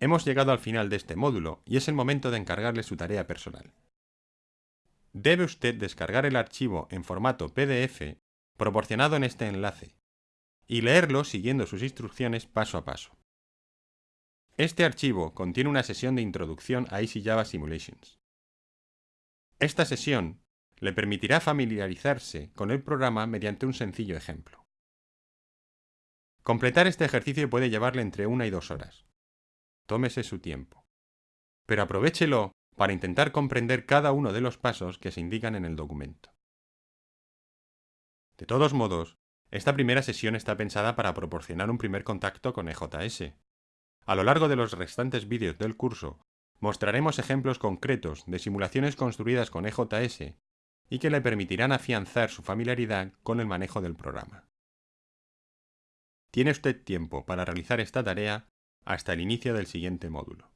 Hemos llegado al final de este módulo y es el momento de encargarle su tarea personal. Debe usted descargar el archivo en formato PDF proporcionado en este enlace y leerlo siguiendo sus instrucciones paso a paso. Este archivo contiene una sesión de introducción a Easy Java Simulations. Esta sesión le permitirá familiarizarse con el programa mediante un sencillo ejemplo. Completar este ejercicio puede llevarle entre una y dos horas. Tómese su tiempo. Pero aprovechelo para intentar comprender cada uno de los pasos que se indican en el documento. De todos modos, esta primera sesión está pensada para proporcionar un primer contacto con EJS. A lo largo de los restantes vídeos del curso, mostraremos ejemplos concretos de simulaciones construidas con EJS y que le permitirán afianzar su familiaridad con el manejo del programa. Tiene usted tiempo para realizar esta tarea hasta el inicio del siguiente módulo.